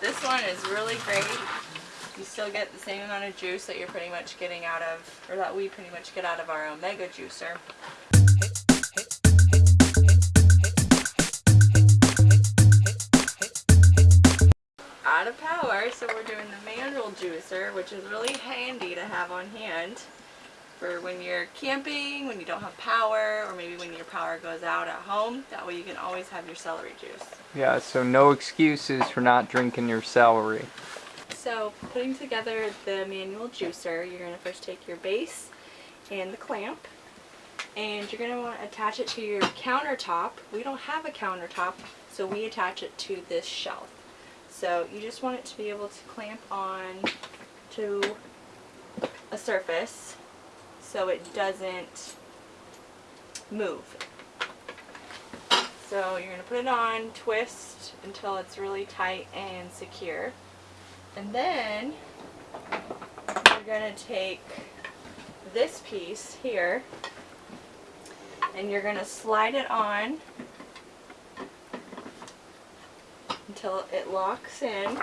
This one is really great. You still get the same amount of juice that you're pretty much getting out of, or that we pretty much get out of our Omega juicer. Out of power, so we're doing the manual juicer, which is really handy to have on hand for when you're camping, when you don't have power, or maybe when your power goes out at home. That way you can always have your celery juice. Yeah, so no excuses for not drinking your celery. So putting together the manual juicer, you're going to first take your base and the clamp and you're going to want to attach it to your countertop. We don't have a countertop, so we attach it to this shelf. So you just want it to be able to clamp on to a surface so it doesn't move. So you're going to put it on, twist until it's really tight and secure. And then you're going to take this piece here and you're going to slide it on until it locks in.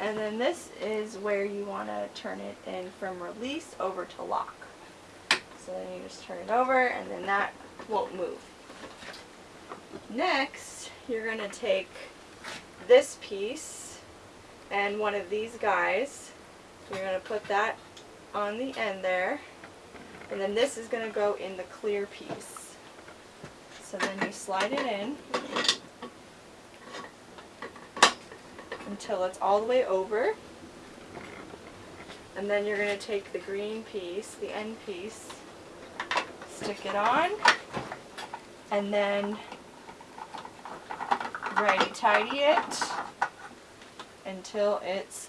And then this is where you want to turn it in from release over to lock. So then you just turn it over and then that won't move. Next, you're going to take this piece and one of these guys. You're going to put that on the end there. And then this is going to go in the clear piece. So then you slide it in until it's all the way over. And then you're going to take the green piece, the end piece, stick it on, and then righty tighty it until it's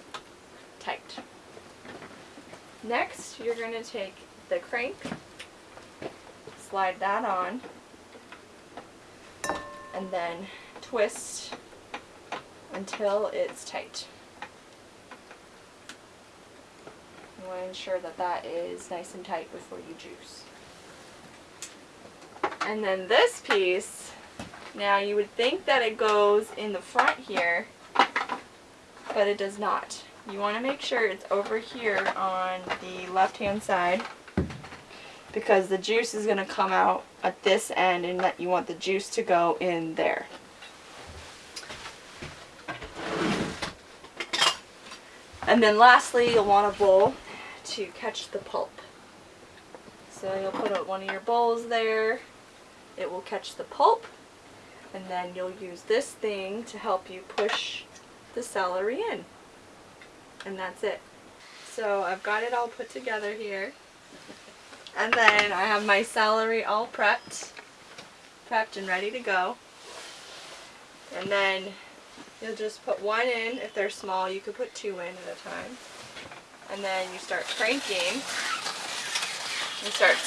tight. Next, you're going to take the crank, slide that on, and then twist until it's tight. You want to ensure that that is nice and tight before you juice. And then this piece, now you would think that it goes in the front here, but it does not. You want to make sure it's over here on the left hand side because the juice is going to come out at this end and that you want the juice to go in there. And then lastly, you'll want a bowl to catch the pulp. So you'll put one of your bowls there. It will catch the pulp. And then you'll use this thing to help you push the celery in. And that's it. So I've got it all put together here. And then I have my celery all prepped. Prepped and ready to go. And then You'll just put one in. If they're small, you could put two in at a time. And then you start cranking. and start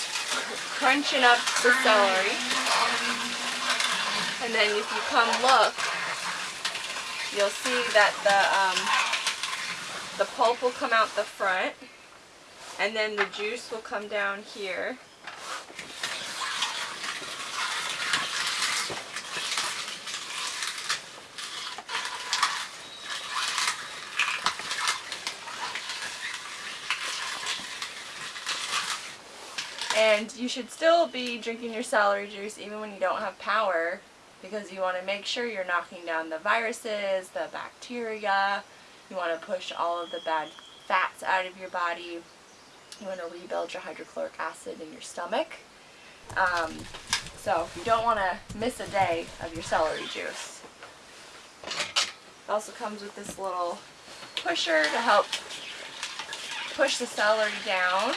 crunching up the celery. And then if you come look, you'll see that the, um, the pulp will come out the front. And then the juice will come down here. And you should still be drinking your celery juice even when you don't have power because you want to make sure you're knocking down the viruses, the bacteria. You want to push all of the bad fats out of your body. You want to rebuild your hydrochloric acid in your stomach. Um, so you don't want to miss a day of your celery juice. It also comes with this little pusher to help push the celery down.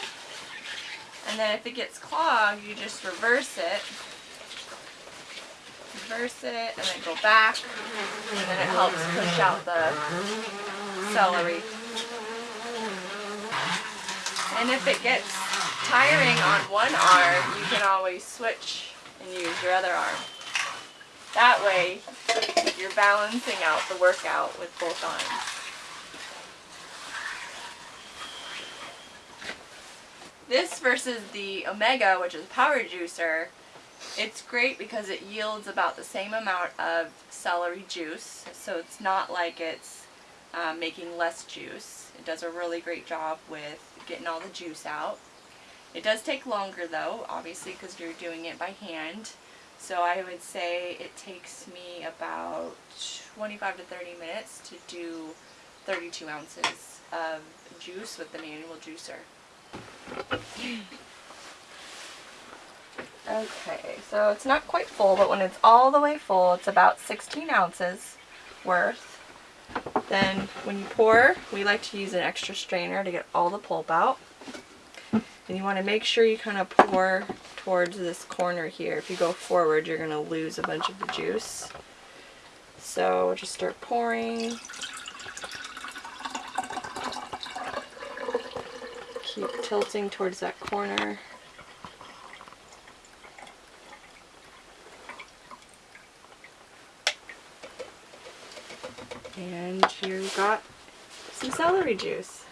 And then if it gets clogged, you just reverse it. Reverse it and then go back. And then it helps push out the celery. And if it gets tiring on one arm, you can always switch and use your other arm. That way, you're balancing out the workout with both arms. This versus the Omega, which is a power juicer, it's great because it yields about the same amount of celery juice. So it's not like it's um, making less juice. It does a really great job with getting all the juice out. It does take longer though, obviously because you're doing it by hand. So I would say it takes me about 25 to 30 minutes to do 32 ounces of juice with the manual juicer. Okay, so it's not quite full, but when it's all the way full, it's about 16 ounces worth. Then when you pour, we like to use an extra strainer to get all the pulp out. And you want to make sure you kind of pour towards this corner here. If you go forward, you're going to lose a bunch of the juice. So just start pouring. Keep tilting towards that corner. And you've got some celery juice.